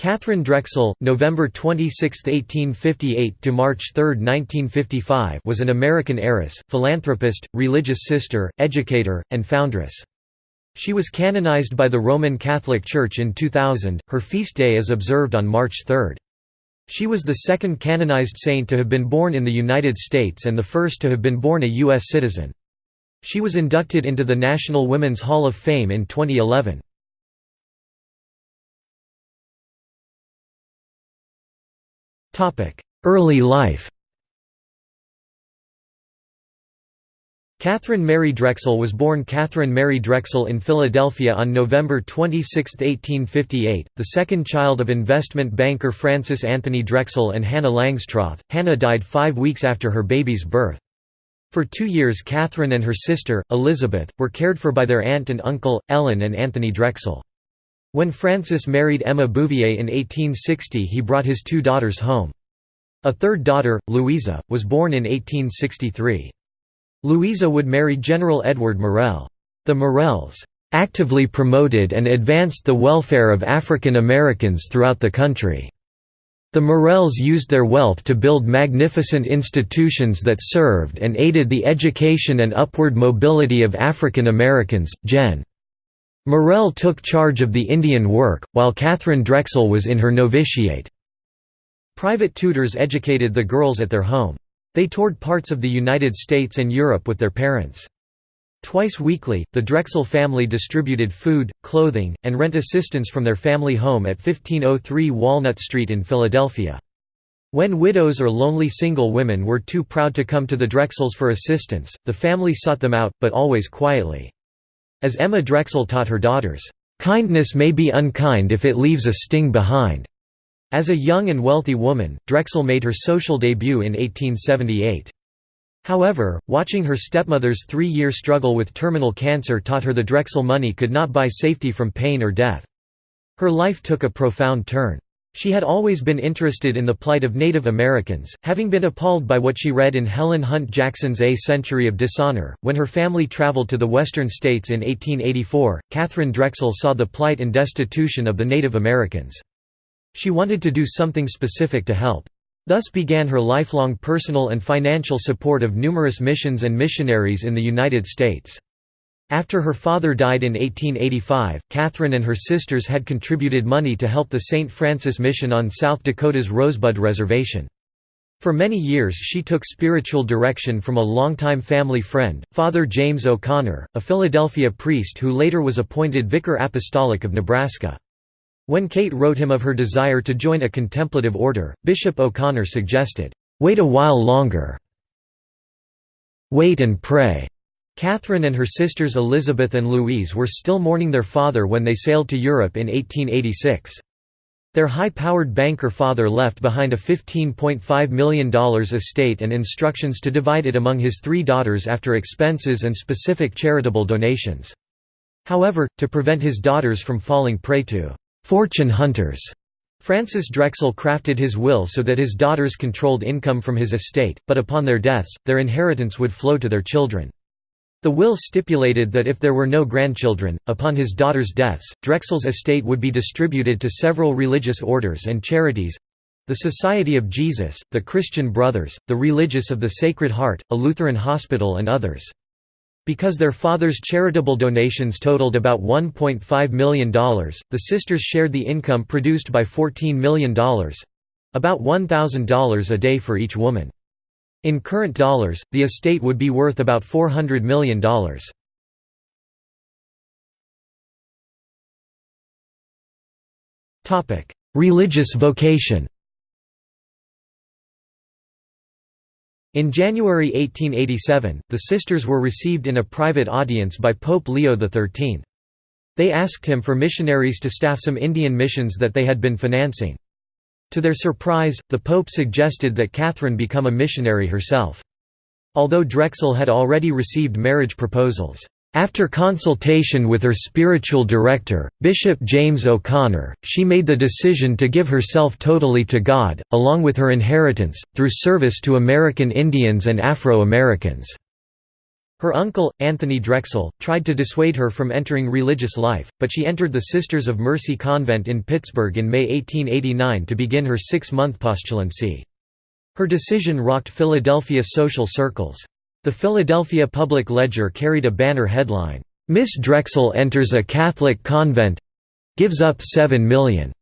Catherine Drexel, November 26, 1858 to March 3, 1955, was an American heiress, philanthropist, religious sister, educator, and foundress. She was canonized by the Roman Catholic Church in 2000. Her feast day is observed on March 3. She was the second canonized saint to have been born in the United States and the first to have been born a U.S. citizen. She was inducted into the National Women's Hall of Fame in 2011. Early life Catherine Mary Drexel was born Catherine Mary Drexel in Philadelphia on November 26, 1858, the second child of investment banker Francis Anthony Drexel and Hannah Langstroth. Hannah died five weeks after her baby's birth. For two years Catherine and her sister, Elizabeth, were cared for by their aunt and uncle, Ellen and Anthony Drexel. When Francis married Emma Bouvier in 1860 he brought his two daughters home. A third daughter, Louisa, was born in 1863. Louisa would marry General Edward Morrell. The Morrells actively promoted and advanced the welfare of African Americans throughout the country. The Morrells used their wealth to build magnificent institutions that served and aided the education and upward mobility of African Americans. Gen. Morrell took charge of the Indian work, while Catherine Drexel was in her novitiate. Private tutors educated the girls at their home. They toured parts of the United States and Europe with their parents. Twice weekly, the Drexel family distributed food, clothing, and rent assistance from their family home at 1503 Walnut Street in Philadelphia. When widows or lonely single women were too proud to come to the Drexels for assistance, the family sought them out, but always quietly. As Emma Drexel taught her daughters, "...kindness may be unkind if it leaves a sting behind." As a young and wealthy woman, Drexel made her social debut in 1878. However, watching her stepmother's three-year struggle with terminal cancer taught her the Drexel money could not buy safety from pain or death. Her life took a profound turn. She had always been interested in the plight of Native Americans, having been appalled by what she read in Helen Hunt Jackson's A Century of Dishonor. When her family traveled to the western states in 1884, Catherine Drexel saw the plight and destitution of the Native Americans. She wanted to do something specific to help. Thus began her lifelong personal and financial support of numerous missions and missionaries in the United States. After her father died in 1885, Catherine and her sisters had contributed money to help the St. Francis Mission on South Dakota's Rosebud Reservation. For many years she took spiritual direction from a longtime family friend, Father James O'Connor, a Philadelphia priest who later was appointed Vicar Apostolic of Nebraska. When Kate wrote him of her desire to join a contemplative order, Bishop O'Connor suggested, "'Wait a while longer. Wait and pray.' Catherine and her sisters Elizabeth and Louise were still mourning their father when they sailed to Europe in 1886. Their high-powered banker father left behind a $15.5 million estate and instructions to divide it among his three daughters after expenses and specific charitable donations. However, to prevent his daughters from falling prey to «fortune hunters», Francis Drexel crafted his will so that his daughters controlled income from his estate, but upon their deaths, their inheritance would flow to their children. The will stipulated that if there were no grandchildren, upon his daughter's deaths, Drexel's estate would be distributed to several religious orders and charities—the Society of Jesus, the Christian Brothers, the Religious of the Sacred Heart, a Lutheran hospital and others. Because their father's charitable donations totaled about $1.5 million, the sisters shared the income produced by $14 million—about $1,000 a day for each woman. In current dollars, the estate would be worth about $400 million. Religious vocation In January 1887, the sisters were received in a private audience by Pope Leo XIII. They asked him for missionaries to staff some Indian missions that they had been financing. To their surprise, the Pope suggested that Catherine become a missionary herself. Although Drexel had already received marriage proposals, after consultation with her spiritual director, Bishop James O'Connor, she made the decision to give herself totally to God, along with her inheritance, through service to American Indians and Afro-Americans. Her uncle, Anthony Drexel, tried to dissuade her from entering religious life, but she entered the Sisters of Mercy Convent in Pittsburgh in May 1889 to begin her six-month postulancy. Her decision rocked Philadelphia social circles. The Philadelphia Public Ledger carried a banner headline, "'Miss Drexel Enters a Catholic Convent—Gives Up 7 million'".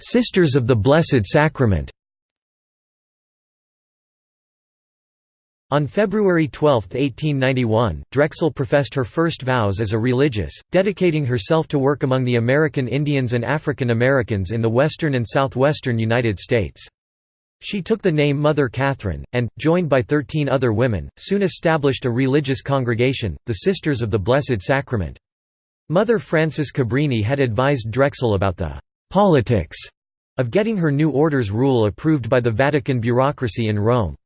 Sisters of the Blessed Sacrament On February 12, 1891, Drexel professed her first vows as a religious, dedicating herself to work among the American Indians and African Americans in the western and southwestern United States. She took the name Mother Catherine, and, joined by thirteen other women, soon established a religious congregation, the Sisters of the Blessed Sacrament. Mother Frances Cabrini had advised Drexel about the «politics» of getting her new order's rule approved by the Vatican bureaucracy in Rome.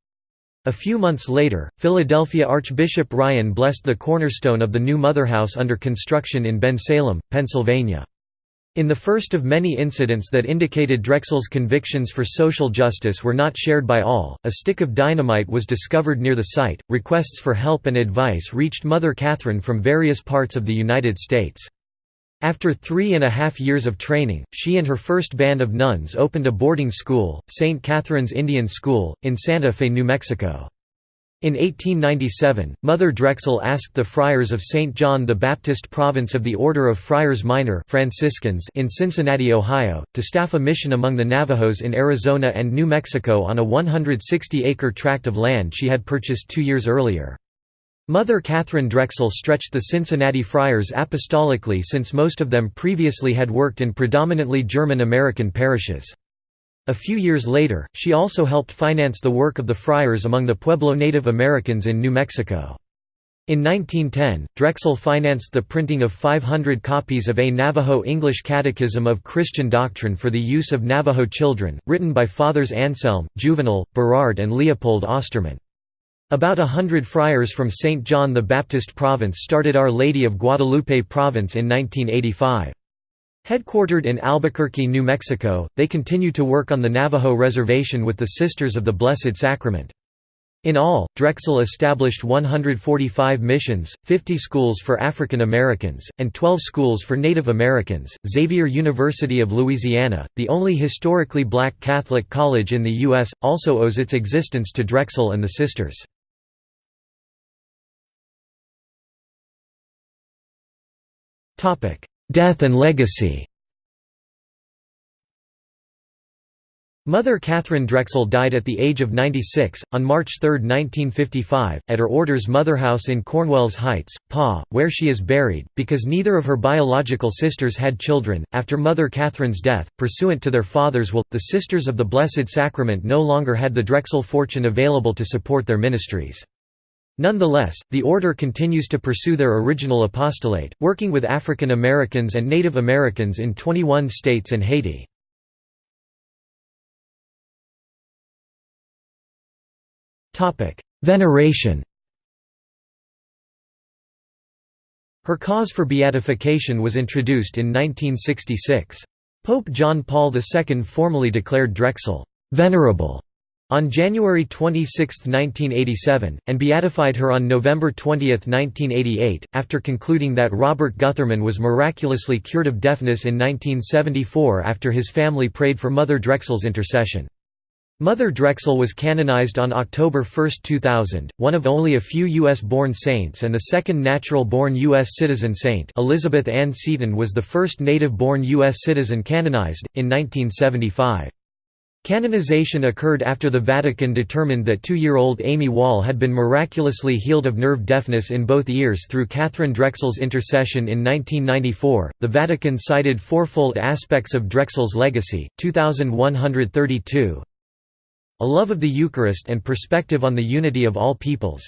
A few months later, Philadelphia Archbishop Ryan blessed the cornerstone of the new motherhouse under construction in Bensalem, Pennsylvania. In the first of many incidents that indicated Drexel's convictions for social justice were not shared by all, a stick of dynamite was discovered near the site. Requests for help and advice reached Mother Catherine from various parts of the United States. After three and a half years of training, she and her first band of nuns opened a boarding school, St. Catherine's Indian School, in Santa Fe, New Mexico. In 1897, Mother Drexel asked the friars of St. John the Baptist Province of the Order of Friars Minor Franciscans in Cincinnati, Ohio, to staff a mission among the Navajos in Arizona and New Mexico on a 160-acre tract of land she had purchased two years earlier. Mother Catherine Drexel stretched the Cincinnati Friars apostolically since most of them previously had worked in predominantly German-American parishes. A few years later, she also helped finance the work of the friars among the Pueblo Native Americans in New Mexico. In 1910, Drexel financed the printing of 500 copies of A Navajo English Catechism of Christian Doctrine for the use of Navajo children, written by Fathers Anselm, Juvenal, Berard and Leopold Ostermann. About a hundred friars from St. John the Baptist Province started Our Lady of Guadalupe Province in 1985. Headquartered in Albuquerque, New Mexico, they continue to work on the Navajo Reservation with the Sisters of the Blessed Sacrament. In all, Drexel established 145 missions, 50 schools for African Americans, and 12 schools for Native Americans. Xavier University of Louisiana, the only historically black Catholic college in the U.S., also owes its existence to Drexel and the Sisters. Death and legacy Mother Catherine Drexel died at the age of 96, on March 3, 1955, at her order's motherhouse in Cornwells Heights, PA, where she is buried, because neither of her biological sisters had children. After Mother Catherine's death, pursuant to their father's will, the Sisters of the Blessed Sacrament no longer had the Drexel fortune available to support their ministries. Nonetheless, the order continues to pursue their original apostolate, working with African Americans and Native Americans in 21 states and Haiti. Veneration Her cause for beatification was introduced in 1966. Pope John Paul II formally declared Drexel «venerable» on January 26, 1987, and beatified her on November 20, 1988, after concluding that Robert Gutherman was miraculously cured of deafness in 1974 after his family prayed for Mother Drexel's intercession. Mother Drexel was canonized on October 1, 2000, one of only a few U.S.-born saints and the second natural-born U.S. citizen saint Elizabeth Ann Seton was the first native-born U.S. citizen canonized, in 1975. Canonization occurred after the Vatican determined that two-year-old Amy Wall had been miraculously healed of nerve deafness in both ears through Catherine Drexel's intercession in 1994. The Vatican cited fourfold aspects of Drexel's legacy: 2132, a love of the Eucharist and perspective on the unity of all peoples,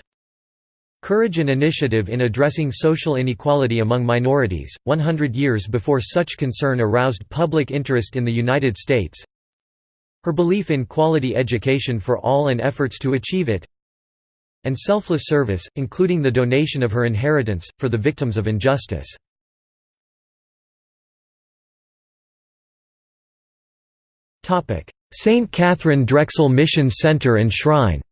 Courage and initiative in addressing social inequality among minorities, 100 years before such concern aroused public interest in the United States her belief in quality education for all and efforts to achieve it and selfless service, including the donation of her inheritance, for the victims of injustice. St. Catherine Drexel Mission Center and Shrine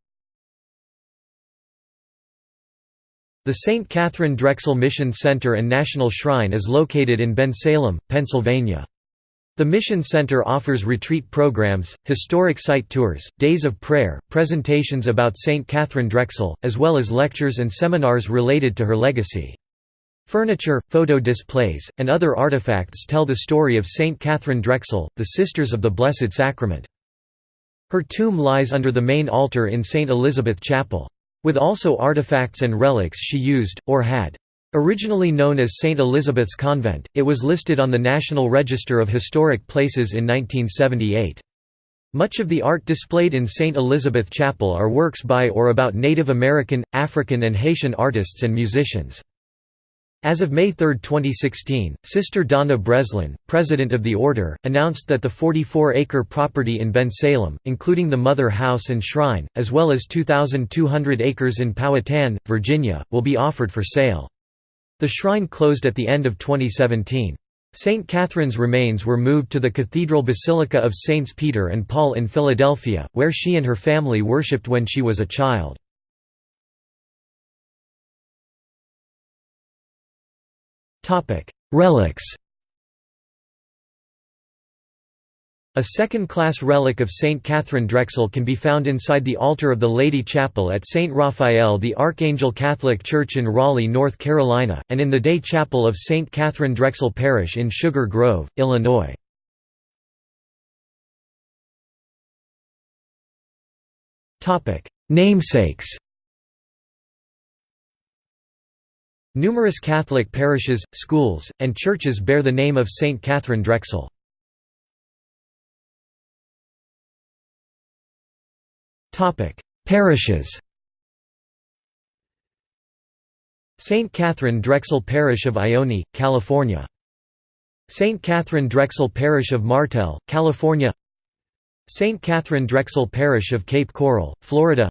The St. Catherine Drexel Mission Center and National Shrine is located in Bensalem, Pennsylvania. The Mission Center offers retreat programs, historic site tours, days of prayer, presentations about St. Catherine Drexel, as well as lectures and seminars related to her legacy. Furniture, photo displays, and other artifacts tell the story of St. Catherine Drexel, the Sisters of the Blessed Sacrament. Her tomb lies under the main altar in St. Elizabeth Chapel. With also artifacts and relics she used, or had. Originally known as St. Elizabeth's Convent, it was listed on the National Register of Historic Places in 1978. Much of the art displayed in St. Elizabeth Chapel are works by or about Native American, African and Haitian artists and musicians. As of May 3, 2016, Sister Donna Breslin, president of the order, announced that the 44-acre property in Bensalem, including the Mother House and Shrine, as well as 2,200 acres in Powhatan, Virginia, will be offered for sale. The shrine closed at the end of 2017. St. Catherine's remains were moved to the Cathedral Basilica of Saints Peter and Paul in Philadelphia, where she and her family worshipped when she was a child. Relics A second-class relic of St. Catherine Drexel can be found inside the altar of the Lady Chapel at St. Raphael the Archangel Catholic Church in Raleigh, North Carolina, and in the Day Chapel of St. Catherine Drexel Parish in Sugar Grove, Illinois. Namesakes Numerous Catholic parishes, schools, and churches bear the name of St. Catherine Drexel. Parishes St. Catherine Drexel Parish of Ione, California St. Catherine Drexel Parish of Martell, California St. Catherine Drexel Parish of Cape Coral, Florida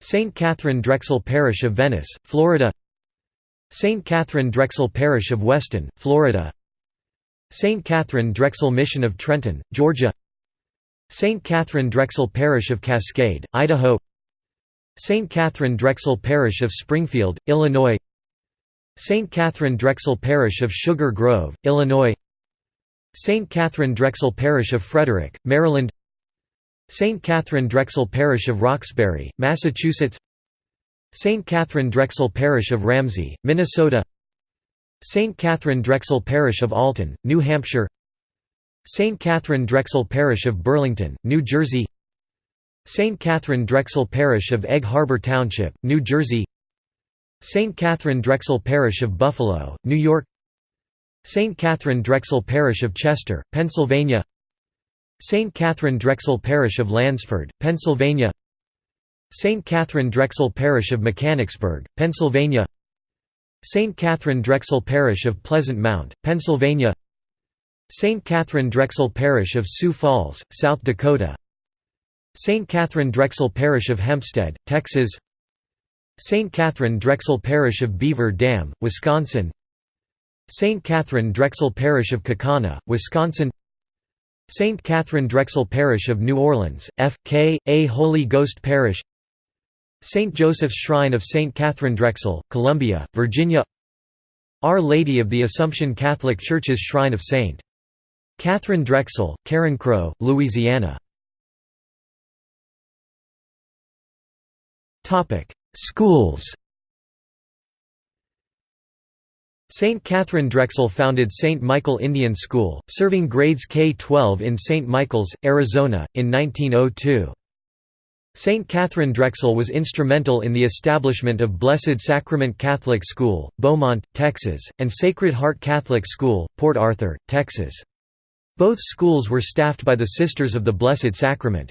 St. Catherine Drexel Parish of Venice, Florida St. Catherine Drexel Parish of Weston, Florida St. Catherine Drexel Mission of Trenton, Georgia St. Catherine Drexel Parish of Cascade, Idaho St. Catherine Drexel Parish of Springfield, Illinois St. Catherine Drexel Parish of Sugar Grove, Illinois St. Catherine Drexel Parish of Frederick, Maryland St. Catherine Drexel Parish of Roxbury, Massachusetts St. Catherine Drexel Parish of Ramsey, Minnesota St. Catherine Drexel Parish of Alton, New Hampshire St. Catherine Drexel Parish of Burlington, New Jersey St. Catherine Drexel Parish of Egg Harbor Township, New Jersey St. Catherine Drexel Parish of Buffalo, New York St. Catherine Drexel Parish of Chester, Pennsylvania St. Catherine Drexel Parish of Lansford, Pennsylvania St. Catherine Drexel Parish of Mechanicsburg, Pennsylvania St. Catherine Drexel Parish of Pleasant Mount, Pennsylvania St. Catherine Drexel Parish of Sioux Falls, South Dakota St. Catherine Drexel Parish of Hempstead, Texas St. Catherine Drexel Parish of Beaver Dam, Wisconsin St. Catherine Drexel Parish of Kaukauna, Wisconsin St. Catherine Drexel Parish of New Orleans, F.K. A Holy Ghost Parish St. Joseph's Shrine of St. Catherine Drexel, Columbia, Virginia Our Lady of the Assumption Catholic Church's Shrine of St. Catherine Drexel, Carencro, Louisiana Topic: Schools St. Catherine Drexel founded St. Michael Indian School, serving grades K-12 in St. Michael's, Arizona, in 1902. St. Catherine Drexel was instrumental in the establishment of Blessed Sacrament Catholic School, Beaumont, Texas, and Sacred Heart Catholic School, Port Arthur, Texas. Both schools were staffed by the Sisters of the Blessed Sacrament.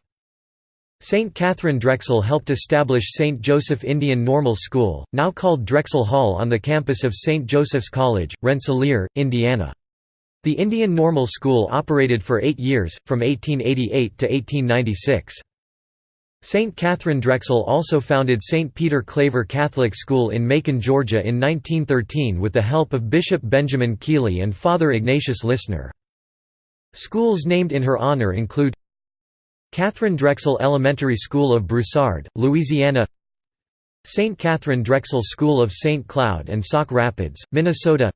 St. Catherine Drexel helped establish St. Joseph Indian Normal School, now called Drexel Hall on the campus of St. Joseph's College, Rensselaer, Indiana. The Indian Normal School operated for eight years, from 1888 to 1896. St. Catherine Drexel also founded St. Peter Claver Catholic School in Macon, Georgia in 1913 with the help of Bishop Benjamin Keiley and Father Ignatius Lissner. Schools named in her honor include Catherine Drexel Elementary School of Broussard, Louisiana St. Catherine Drexel School of St. Cloud and Sauk Rapids, Minnesota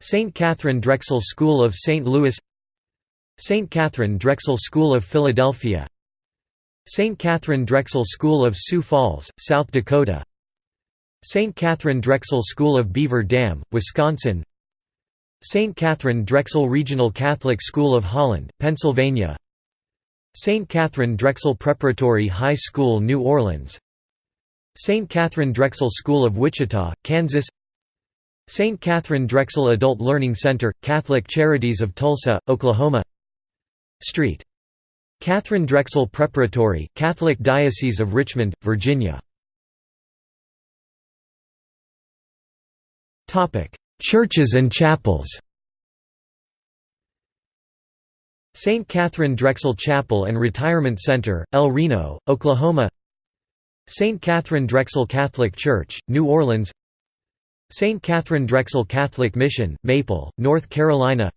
St. Catherine Drexel School of St. Louis St. Catherine Drexel School of Philadelphia St. Catherine Drexel School of Sioux Falls, South Dakota St. Catherine Drexel School of Beaver Dam, Wisconsin St. Catherine Drexel Regional Catholic School of Holland, Pennsylvania St. Catherine Drexel Preparatory High School New Orleans St. Catherine Drexel School of Wichita, Kansas St. Catherine Drexel Adult Learning Center, Catholic Charities of Tulsa, Oklahoma Street. Catherine Drexel Preparatory, Catholic Diocese of Richmond, Virginia Churches and chapels St. Catherine Drexel Chapel and Retirement Center, El Reno, Oklahoma St. Catherine Drexel Catholic Church, New Orleans St. Catherine Drexel Catholic Mission, Maple, North Carolina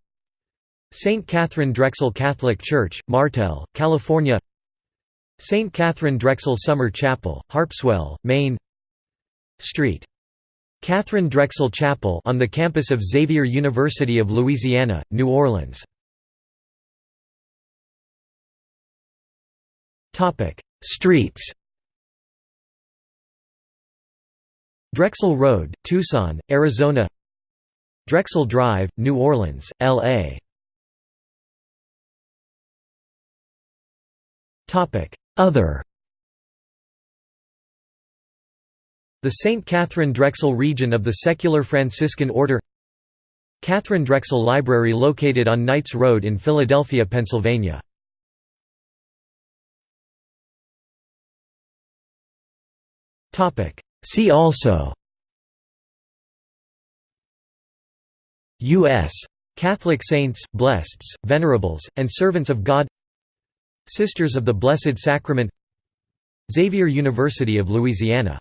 St. Catherine Drexel Catholic Church, Martell, California St. Catherine Drexel Summer Chapel, Harpswell, Maine Street. Catherine Drexel Chapel on the campus of Xavier University of Louisiana, New Orleans. Topic: Streets. Drexel Road, Tucson, Arizona. Drexel Drive, New Orleans, L.A. Topic: Other The St. Catherine Drexel region of the Secular Franciscan Order. Catherine Drexel Library located on Knights Road in Philadelphia, Pennsylvania. See also. U.S. Catholic saints, blesseds, venerables, and servants of God. Sisters of the Blessed Sacrament. Xavier University of Louisiana